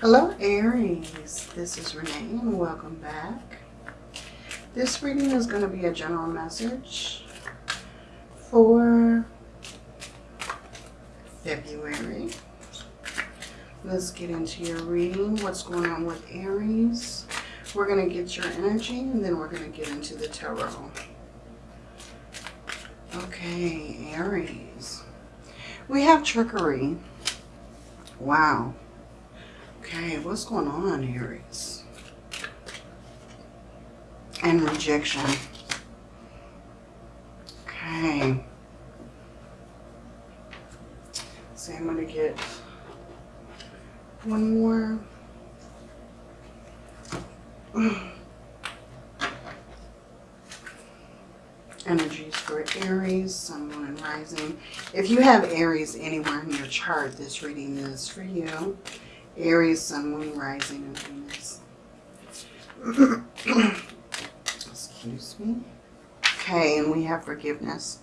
Hello Aries, this is Renee and welcome back. This reading is going to be a general message for February. Let's get into your reading. What's going on with Aries? We're going to get your energy and then we're going to get into the tarot. Okay, Aries. We have trickery. Wow. Okay, what's going on, Aries? And rejection. Okay. So I'm going to get one more. Energies for Aries, Sun, Moon, and Rising. If you have Aries anywhere in your chart, this reading is for you. Aries, Sun, Moon, Rising, and Venus. Excuse me. Okay, and we have forgiveness.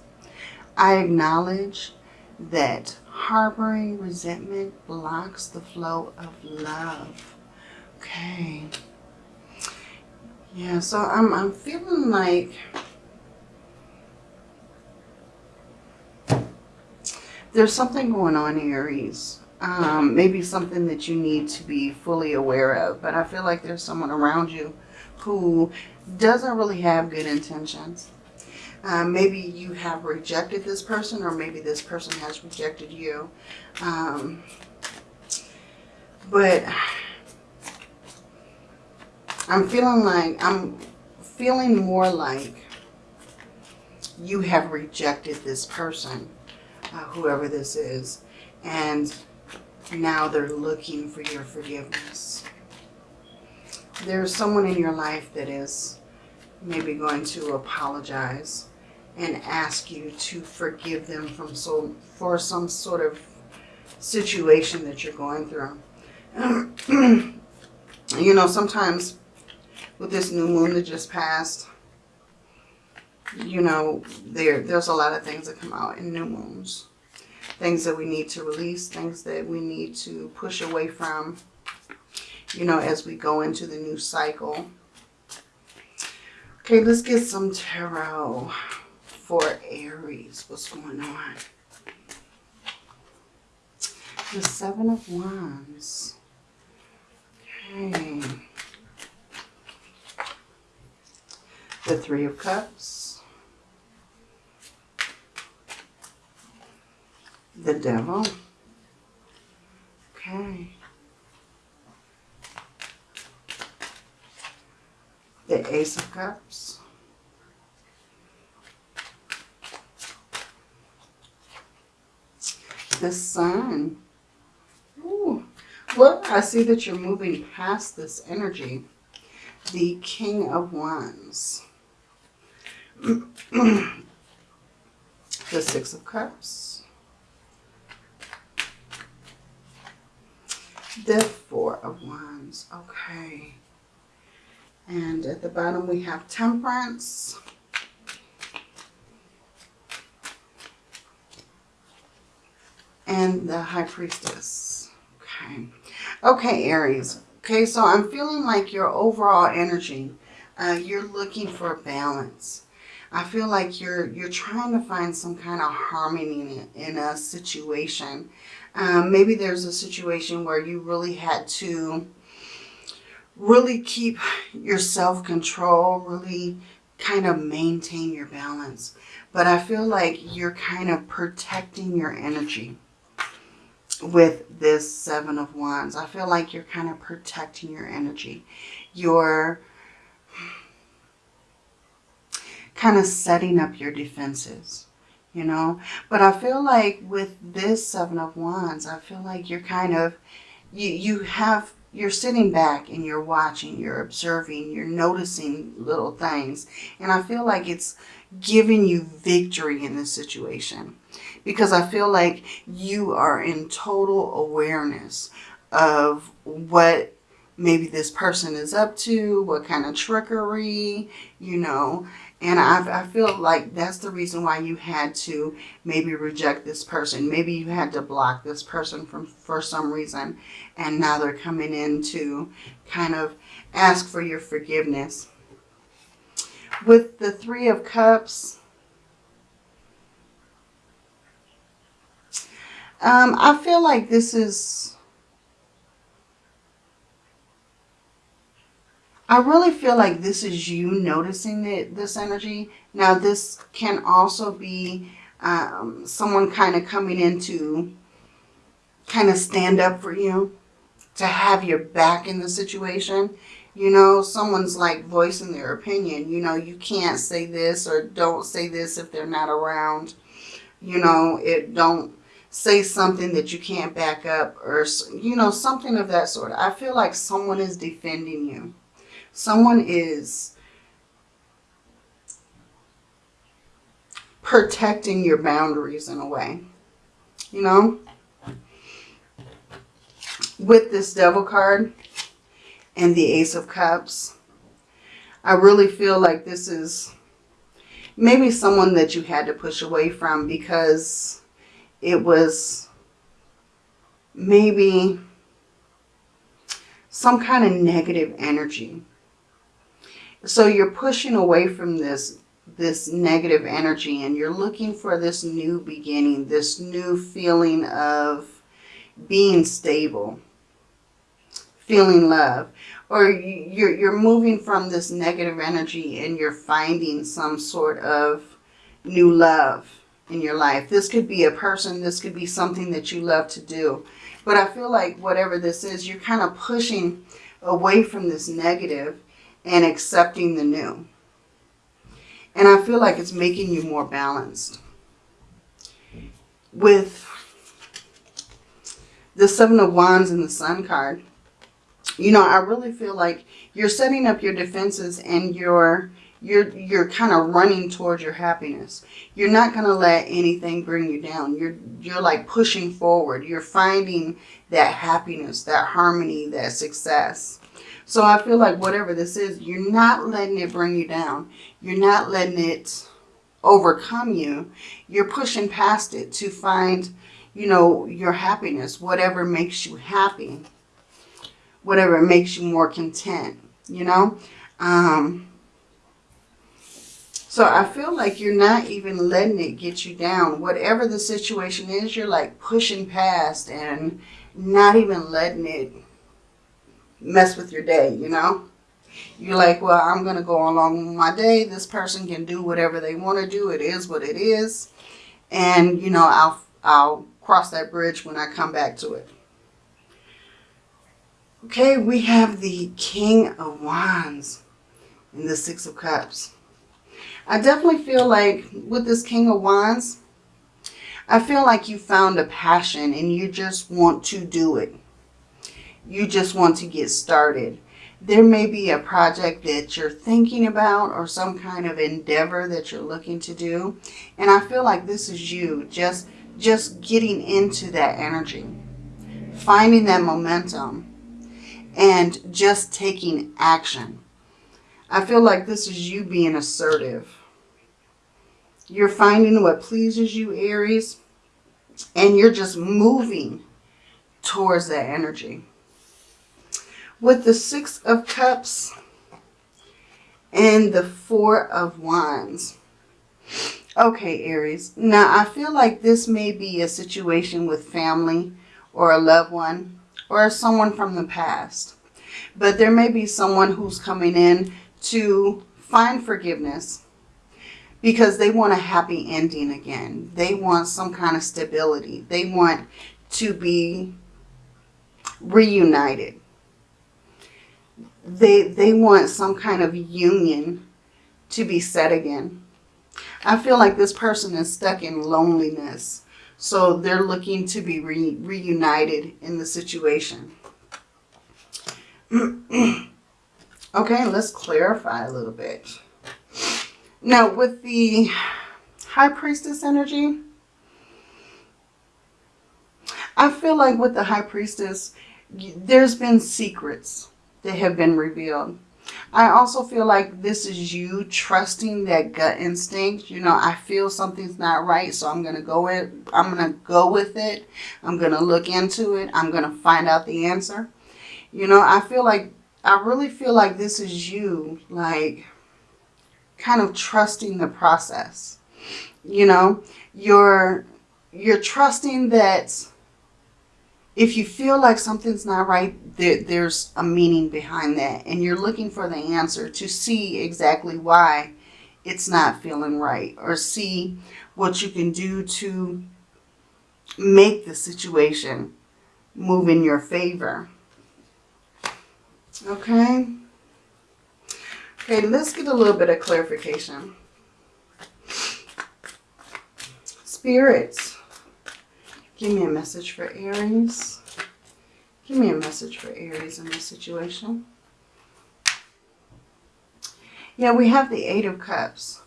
I acknowledge that harboring resentment blocks the flow of love. Okay. Yeah, so I'm, I'm feeling like there's something going on, Aries um, maybe something that you need to be fully aware of. But I feel like there's someone around you who doesn't really have good intentions. Um, maybe you have rejected this person or maybe this person has rejected you. Um, but I'm feeling like, I'm feeling more like you have rejected this person, uh, whoever this is. And now they're looking for your forgiveness. There's someone in your life that is maybe going to apologize and ask you to forgive them from so for some sort of situation that you're going through. you know, sometimes with this new moon that just passed, you know, there there's a lot of things that come out in new moons things that we need to release, things that we need to push away from, you know, as we go into the new cycle. Okay, let's get some tarot for Aries. What's going on? The Seven of Wands. Okay. The Three of Cups. The devil. Okay. The Ace of Cups. The Sun. Ooh. Well, I see that you're moving past this energy. The King of Wands. the Six of Cups. The Four of Wands. Okay. And at the bottom we have Temperance. And the High Priestess. Okay. Okay, Aries. Okay, so I'm feeling like your overall energy, uh, you're looking for a balance. I feel like you're you're trying to find some kind of harmony in a situation. Um, maybe there's a situation where you really had to really keep your self-control, really kind of maintain your balance. But I feel like you're kind of protecting your energy with this Seven of Wands. I feel like you're kind of protecting your energy. You're kind of setting up your defenses you know. But I feel like with this Seven of Wands, I feel like you're kind of, you, you have, you're sitting back and you're watching, you're observing, you're noticing little things. And I feel like it's giving you victory in this situation. Because I feel like you are in total awareness of what maybe this person is up to, what kind of trickery, you know, And I, I feel like that's the reason why you had to maybe reject this person. Maybe you had to block this person from for some reason. And now they're coming in to kind of ask for your forgiveness. With the Three of Cups, um, I feel like this is I really feel like this is you noticing this energy. Now, this can also be um, someone kind of coming in to kind of stand up for you, to have your back in the situation. You know, someone's like voicing their opinion. You know, you can't say this or don't say this if they're not around. You know, it don't say something that you can't back up or, you know, something of that sort. I feel like someone is defending you. Someone is protecting your boundaries in a way, you know? With this Devil card and the Ace of Cups, I really feel like this is maybe someone that you had to push away from because it was maybe some kind of negative energy so you're pushing away from this this negative energy and you're looking for this new beginning, this new feeling of being stable, feeling love. Or you're, you're moving from this negative energy and you're finding some sort of new love in your life. This could be a person, this could be something that you love to do. But I feel like whatever this is, you're kind of pushing away from this negative and accepting the new. And I feel like it's making you more balanced. With the Seven of Wands and the Sun card, you know, I really feel like you're setting up your defenses and you're you're you're kind of running towards your happiness. You're not going to let anything bring you down. You're you're like pushing forward. You're finding that happiness, that harmony, that success. So I feel like whatever this is, you're not letting it bring you down. You're not letting it overcome you. You're pushing past it to find, you know, your happiness, whatever makes you happy, whatever makes you more content, you know. Um, so I feel like you're not even letting it get you down. Whatever the situation is, you're like pushing past and not even letting it mess with your day, you know? You're like, well, I'm going to go along my day. This person can do whatever they want to do. It is what it is. And, you know, I'll, I'll cross that bridge when I come back to it. Okay, we have the King of Wands and the Six of Cups. I definitely feel like with this King of Wands, I feel like you found a passion and you just want to do it you just want to get started. There may be a project that you're thinking about or some kind of endeavor that you're looking to do. And I feel like this is you just, just getting into that energy, finding that momentum and just taking action. I feel like this is you being assertive. You're finding what pleases you, Aries, and you're just moving towards that energy with the Six of Cups and the Four of Wands. Okay, Aries. Now, I feel like this may be a situation with family or a loved one or someone from the past. But there may be someone who's coming in to find forgiveness because they want a happy ending again. They want some kind of stability. They want to be reunited they, they want some kind of union to be set again. I feel like this person is stuck in loneliness. So they're looking to be re reunited in the situation. okay, let's clarify a little bit. Now, with the High Priestess energy, I feel like with the High Priestess, there's been secrets that have been revealed. I also feel like this is you trusting that gut instinct. You know, I feel something's not right, so I'm going to go it. I'm going to go with it. I'm going to look into it. I'm going to find out the answer. You know, I feel like, I really feel like this is you, like, kind of trusting the process. You know, you're, you're trusting that if you feel like something's not right, there, there's a meaning behind that. And you're looking for the answer to see exactly why it's not feeling right. Or see what you can do to make the situation move in your favor. Okay. Okay, let's get a little bit of clarification. Spirits. Give me a message for Aries. Give me a message for Aries in this situation. Yeah, we have the Eight of Cups.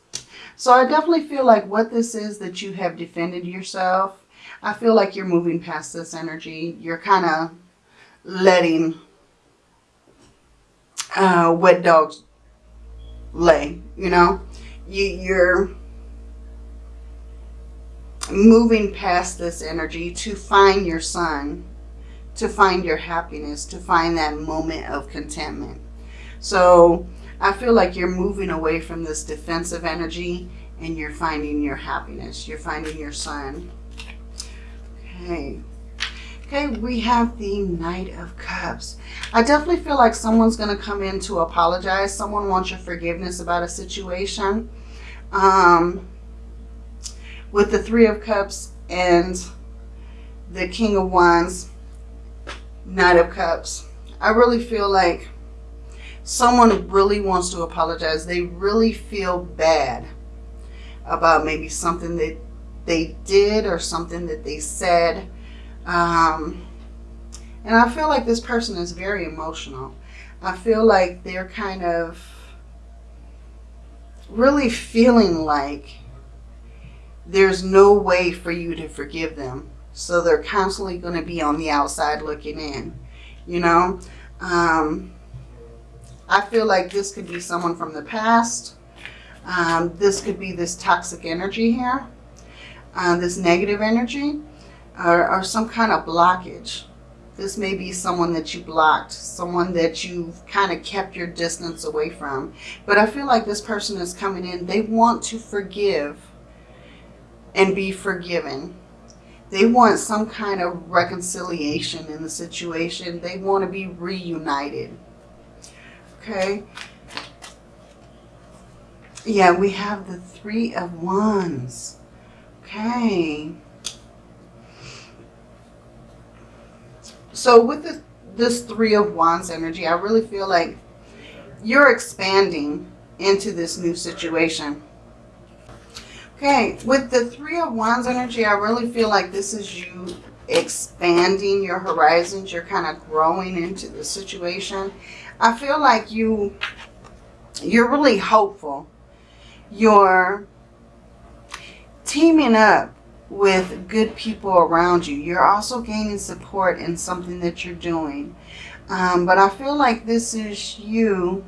So I definitely feel like what this is that you have defended yourself. I feel like you're moving past this energy. You're kind of letting uh, wet dogs lay, you know. You, you're moving past this energy to find your sun, to find your happiness, to find that moment of contentment. So I feel like you're moving away from this defensive energy and you're finding your happiness. You're finding your sun. Okay. Okay, we have the Knight of Cups. I definitely feel like someone's going to come in to apologize. Someone wants your forgiveness about a situation. Um, with the Three of Cups and the King of Wands, Knight of Cups. I really feel like someone really wants to apologize. They really feel bad about maybe something that they did or something that they said. Um, and I feel like this person is very emotional. I feel like they're kind of really feeling like there's no way for you to forgive them. So they're constantly going to be on the outside looking in, you know. Um, I feel like this could be someone from the past. Um, this could be this toxic energy here, uh, this negative energy, or, or some kind of blockage. This may be someone that you blocked, someone that you've kind of kept your distance away from. But I feel like this person is coming in. They want to forgive and be forgiven. They want some kind of reconciliation in the situation. They want to be reunited. Okay. Yeah, we have the Three of Wands. Okay. So with the, this Three of Wands energy, I really feel like you're expanding into this new situation. Okay, with the Three of Wands energy, I really feel like this is you expanding your horizons. You're kind of growing into the situation. I feel like you, you're really hopeful. You're teaming up with good people around you. You're also gaining support in something that you're doing. Um, but I feel like this is you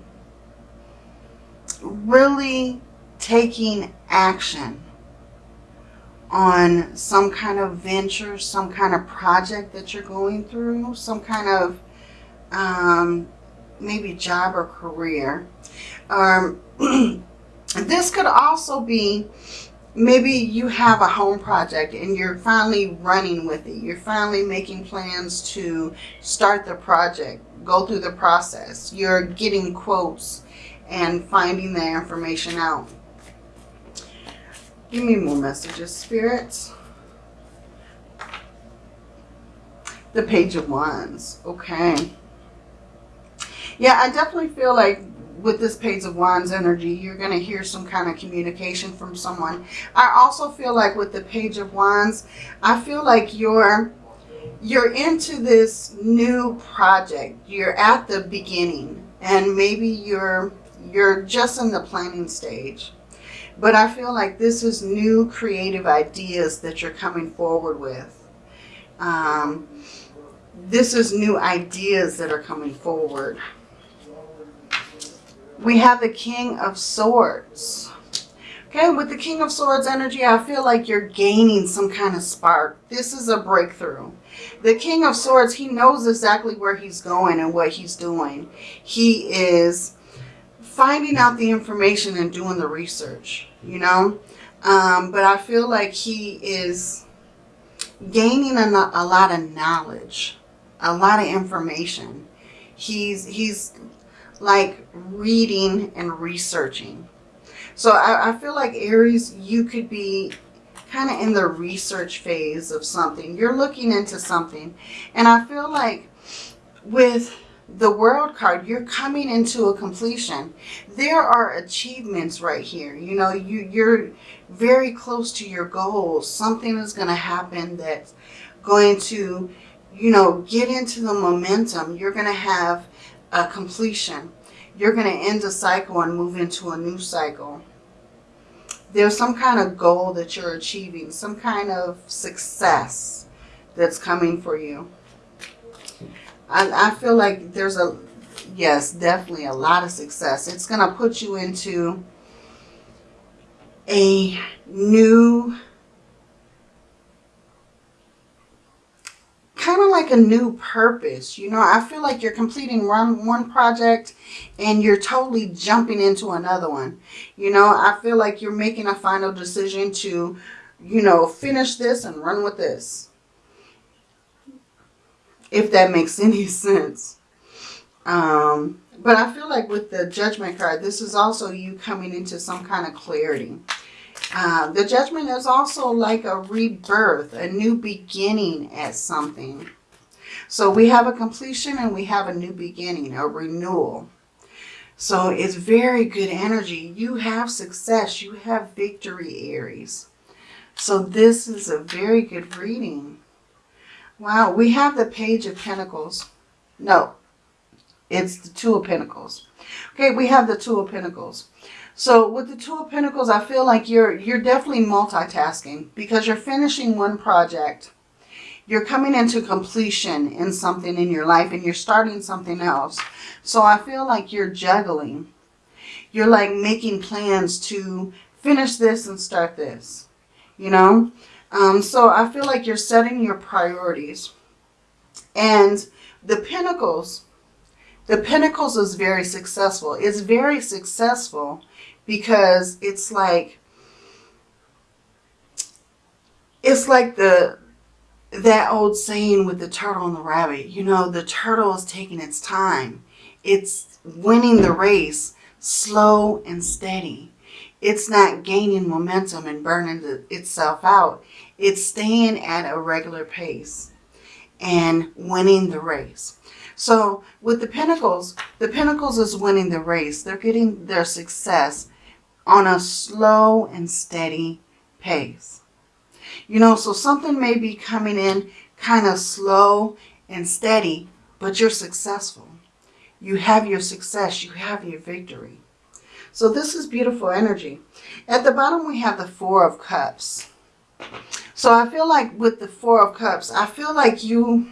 really taking action on some kind of venture, some kind of project that you're going through, some kind of um, maybe job or career. Um, this could also be maybe you have a home project and you're finally running with it. You're finally making plans to start the project, go through the process. You're getting quotes and finding the information out. Give me more messages, spirits. The Page of Wands. Okay. Yeah, I definitely feel like with this Page of Wands energy, you're going to hear some kind of communication from someone. I also feel like with the Page of Wands, I feel like you're you're into this new project. You're at the beginning and maybe you're you're just in the planning stage. But I feel like this is new creative ideas that you're coming forward with. Um, this is new ideas that are coming forward. we have the King of Swords. Okay, with the King of Swords energy, I feel like you're gaining some kind of spark. This is a breakthrough. The King of Swords, he knows exactly where he's going and what he's doing. He is finding out the information and doing the research, you know. Um, but I feel like he is gaining a, a lot of knowledge, a lot of information. He's, he's like reading and researching. So I, I feel like Aries, you could be kind of in the research phase of something. You're looking into something. And I feel like with the world card, you're coming into a completion. There are achievements right here. You know, you, you're very close to your goals. Something is going to happen that's going to, you know, get into the momentum. You're going to have a completion. You're going to end a cycle and move into a new cycle. There's some kind of goal that you're achieving, some kind of success that's coming for you. I, I feel like there's a, yes, definitely a lot of success. It's going to put you into a new, kind of like a new purpose. You know, I feel like you're completing one, one project and you're totally jumping into another one. You know, I feel like you're making a final decision to, you know, finish this and run with this if that makes any sense. Um, but I feel like with the Judgment card, this is also you coming into some kind of clarity. Uh, the Judgment is also like a rebirth, a new beginning at something. So we have a completion and we have a new beginning, a renewal. So it's very good energy. You have success. You have victory, Aries. So this is a very good reading. Wow, we have the Page of Pentacles. No, it's the Two of Pentacles. Okay, we have the Two of Pentacles. So with the Two of Pentacles, I feel like you're you're definitely multitasking because you're finishing one project. You're coming into completion in something in your life and you're starting something else. So I feel like you're juggling. You're like making plans to finish this and start this. You know? Um, so I feel like you're setting your priorities. And the Pentacles, the Pentacles is very successful. It's very successful because it's like, it's like the, that old saying with the turtle and the rabbit. You know, the turtle is taking its time. It's winning the race slow and steady. It's not gaining momentum and burning the, itself out. It's staying at a regular pace and winning the race. So with the Pentacles, the Pentacles is winning the race. They're getting their success on a slow and steady pace. You know, so something may be coming in kind of slow and steady, but you're successful. You have your success. You have your victory. So this is beautiful energy. At the bottom, we have the Four of Cups. So I feel like with the Four of Cups, I feel like you...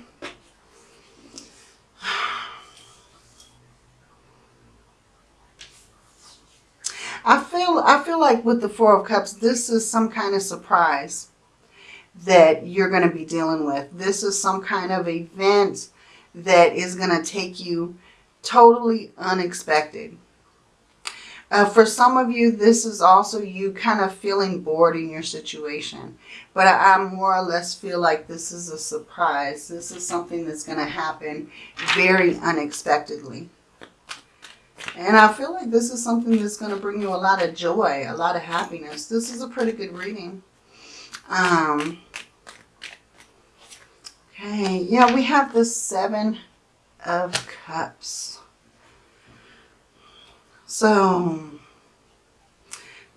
I feel I feel like with the Four of Cups, this is some kind of surprise that you're going to be dealing with. This is some kind of event that is going to take you totally unexpected. Uh, for some of you, this is also you kind of feeling bored in your situation. But I, I more or less feel like this is a surprise. This is something that's going to happen very unexpectedly. And I feel like this is something that's going to bring you a lot of joy, a lot of happiness. This is a pretty good reading. Um, okay, yeah, we have the Seven of Cups. So,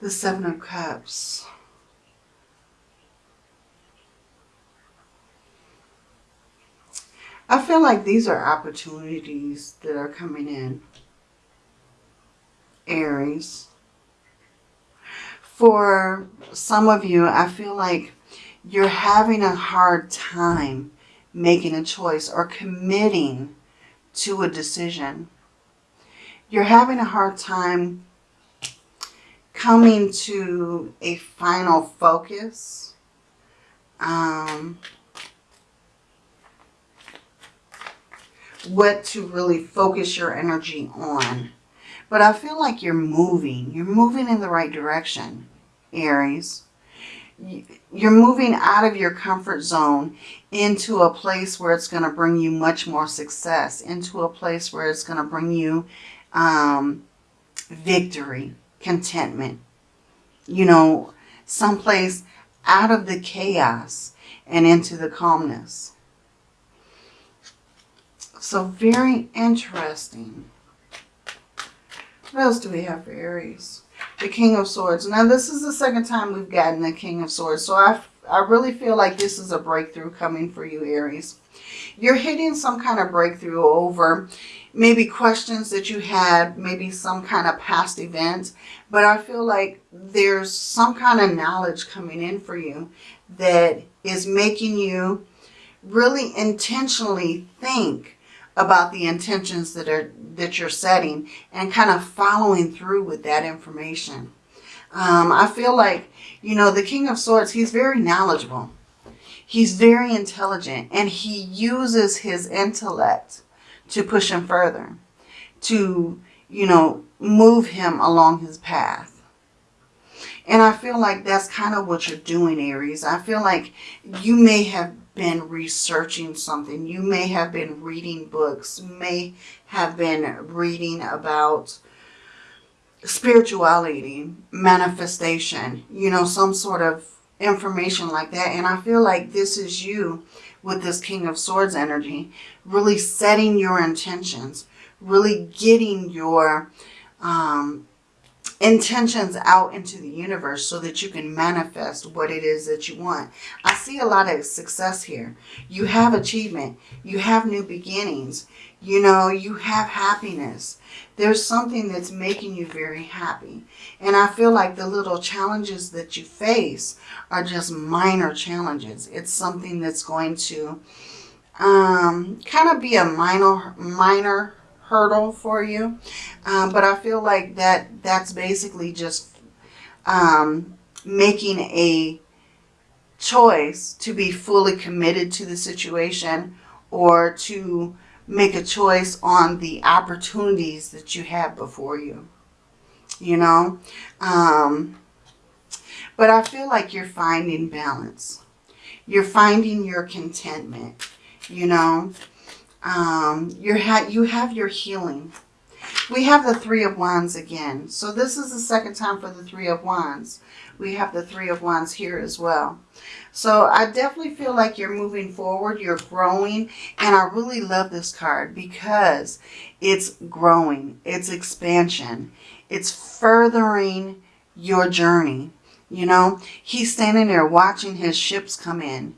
the Seven of Cups. I feel like these are opportunities that are coming in. Aries. For some of you, I feel like you're having a hard time making a choice or committing to a decision you're having a hard time coming to a final focus. Um, what to really focus your energy on. But I feel like you're moving. You're moving in the right direction, Aries. You're moving out of your comfort zone into a place where it's going to bring you much more success, into a place where it's going to bring you um, victory, contentment. You know, someplace out of the chaos and into the calmness. So very interesting. What else do we have for Aries? The King of Swords. Now, this is the second time we've gotten the King of Swords. So I, I really feel like this is a breakthrough coming for you, Aries. You're hitting some kind of breakthrough over maybe questions that you had, maybe some kind of past event. But I feel like there's some kind of knowledge coming in for you that is making you really intentionally think about the intentions that are that you're setting and kind of following through with that information. Um, I feel like, you know, the King of Swords, he's very knowledgeable. He's very intelligent and he uses his intellect to push him further, to, you know, move him along his path. And I feel like that's kind of what you're doing, Aries. I feel like you may have been researching something. You may have been reading books, may have been reading about spirituality, manifestation, you know, some sort of information like that. And I feel like this is you with this King of Swords energy, really setting your intentions, really getting your um, intentions out into the universe so that you can manifest what it is that you want. I see a lot of success here. You have achievement. You have new beginnings. You know, you have happiness. There's something that's making you very happy. And I feel like the little challenges that you face are just minor challenges. It's something that's going to um, kind of be a minor, minor hurdle for you. Um, but I feel like that that's basically just um, making a choice to be fully committed to the situation or to make a choice on the opportunities that you have before you. You know? Um, but I feel like you're finding balance. You're finding your contentment, you know? Um, you're ha you have your healing. We have the Three of Wands again. So this is the second time for the Three of Wands. We have the Three of Wands here as well. So I definitely feel like you're moving forward. You're growing. And I really love this card because it's growing. It's expansion. It's furthering your journey. You know, he's standing there watching his ships come in.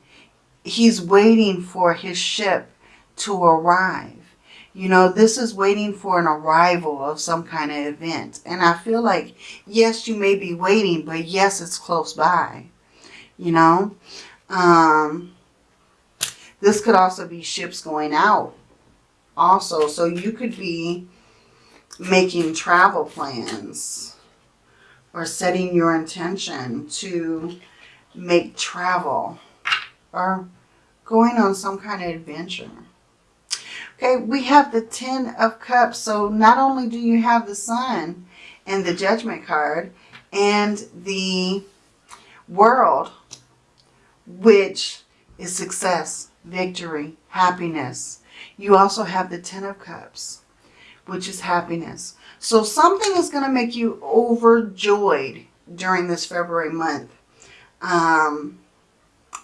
He's waiting for his ship to arrive. You know, this is waiting for an arrival of some kind of event. And I feel like, yes, you may be waiting, but yes, it's close by. You know, um, this could also be ships going out also. So you could be making travel plans or setting your intention to make travel or going on some kind of adventure. Okay, we have the Ten of Cups. So not only do you have the Sun and the Judgment card and the World, which is success, victory, happiness. You also have the Ten of Cups, which is happiness. So something is going to make you overjoyed during this February month. Um,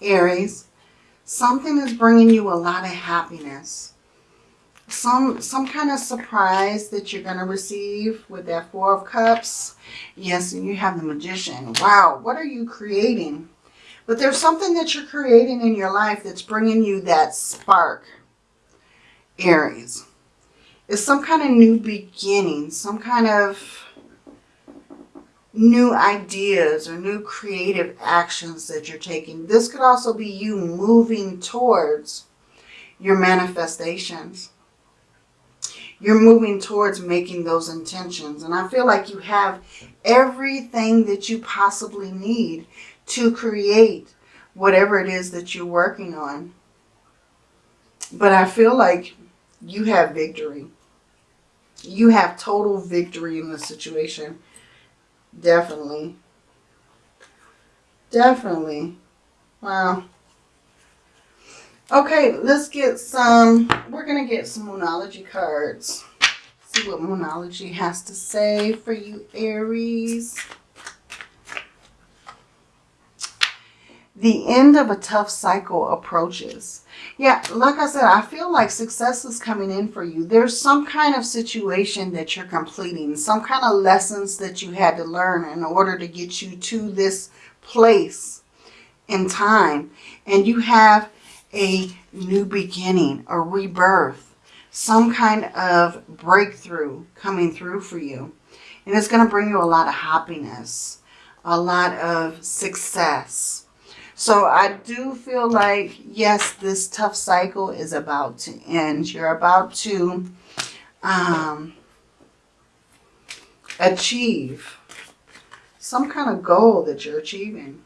Aries, something is bringing you a lot of happiness some some kind of surprise that you're going to receive with that Four of Cups. Yes, and you have the Magician. Wow, what are you creating? But there's something that you're creating in your life that's bringing you that spark, Aries. It's some kind of new beginning, some kind of new ideas or new creative actions that you're taking. This could also be you moving towards your manifestations you're moving towards making those intentions. And I feel like you have everything that you possibly need to create whatever it is that you're working on. But I feel like you have victory. You have total victory in the situation. Definitely. Definitely. Wow. Okay, let's get some, we're going to get some Moonology cards. See what Moonology has to say for you, Aries. The end of a tough cycle approaches. Yeah, like I said, I feel like success is coming in for you. There's some kind of situation that you're completing, some kind of lessons that you had to learn in order to get you to this place in time. And you have a new beginning, a rebirth, some kind of breakthrough coming through for you. And it's going to bring you a lot of happiness, a lot of success. So I do feel like, yes, this tough cycle is about to end. You're about to um, achieve some kind of goal that you're achieving.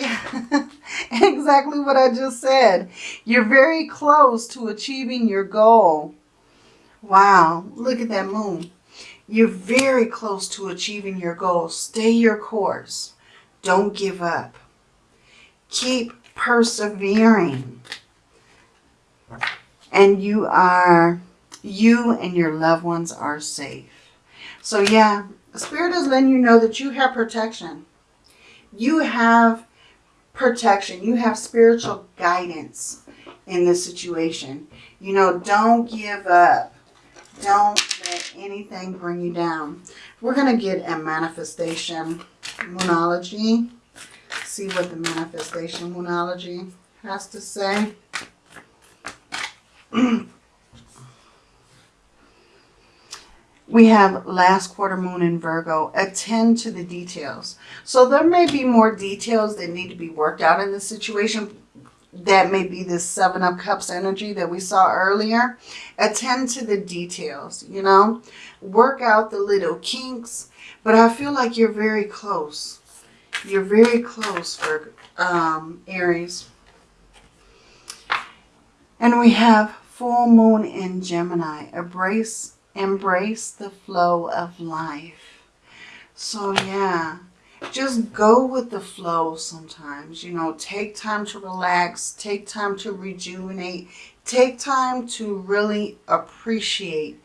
Yeah, exactly what I just said. You're very close to achieving your goal. Wow, look at that moon. You're very close to achieving your goal. Stay your course. Don't give up. Keep persevering. And you are, you and your loved ones are safe. So yeah, Spirit is letting you know that you have protection. You have protection. You have spiritual guidance in this situation. You know, don't give up. Don't let anything bring you down. We're going to get a manifestation moonology. See what the manifestation moonology has to say. we have last quarter moon in Virgo. Attend to the details. So there may be more details that need to be worked out in this situation. That may be the Seven of Cups energy that we saw earlier. Attend to the details, you know. Work out the little kinks. But I feel like you're very close. You're very close for um, Aries. And we have full moon in Gemini. Embrace embrace the flow of life. So yeah, just go with the flow sometimes. You know, take time to relax. Take time to rejuvenate. Take time to really appreciate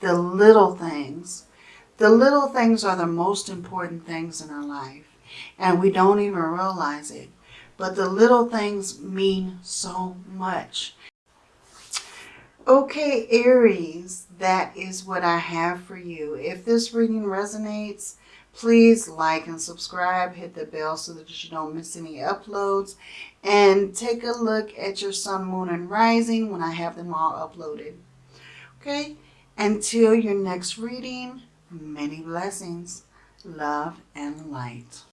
the little things. The little things are the most important things in our life. And we don't even realize it. But the little things mean so much. Okay, Aries, that is what I have for you. If this reading resonates, please like and subscribe. Hit the bell so that you don't miss any uploads. And take a look at your sun, moon, and rising when I have them all uploaded. Okay? Until your next reading, many blessings, love, and light.